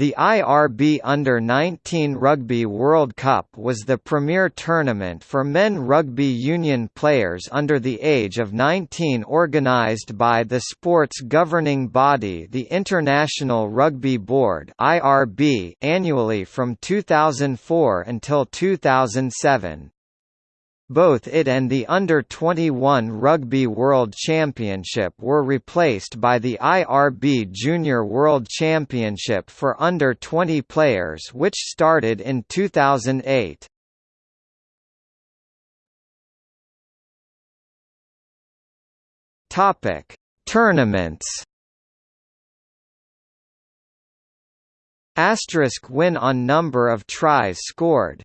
The IRB Under-19 Rugby World Cup was the premier tournament for men rugby union players under the age of 19 organised by the sport's governing body the International Rugby Board annually from 2004 until 2007. Both it and the Under-21 Rugby World Championship were replaced by the IRB Junior World Championship for under-20 players which started in 2008. Topic: Tournaments. Asterisk win on number of tries scored.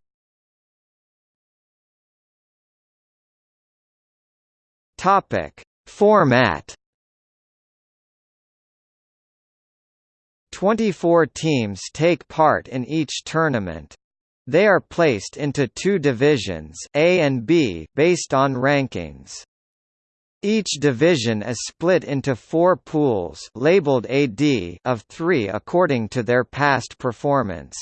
Topic: Format 24 teams take part in each tournament. They are placed into two divisions A and B based on rankings. Each division is split into four pools labeled AD of three according to their past performance.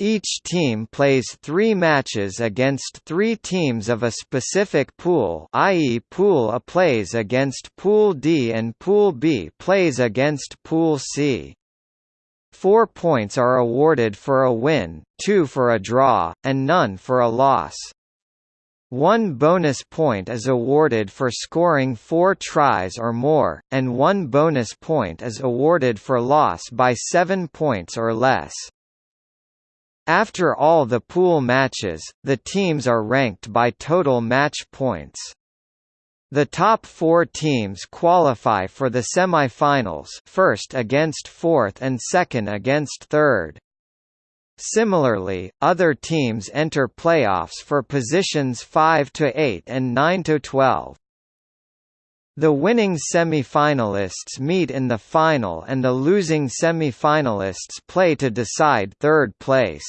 Each team plays three matches against three teams of a specific pool i.e. Pool A plays against Pool D and Pool B plays against Pool C. Four points are awarded for a win, two for a draw, and none for a loss. One bonus point is awarded for scoring four tries or more, and one bonus point is awarded for loss by seven points or less. After all the pool matches, the teams are ranked by total match points. The top four teams qualify for the semi-finals first against fourth and second against third. Similarly, other teams enter playoffs for positions 5 to 8 and 9 to 12. The winning semi-finalists meet in the final and the losing semi-finalists play to decide third place.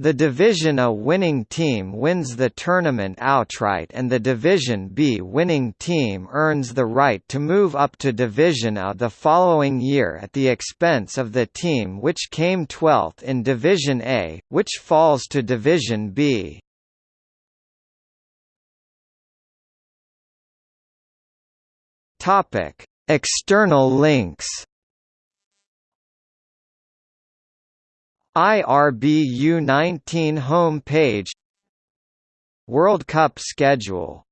The Division A winning team wins the tournament outright and the Division B winning team earns the right to move up to Division A the following year at the expense of the team which came 12th in Division A, which falls to Division B. Topic: External links. IRBU 19 home page World Cup schedule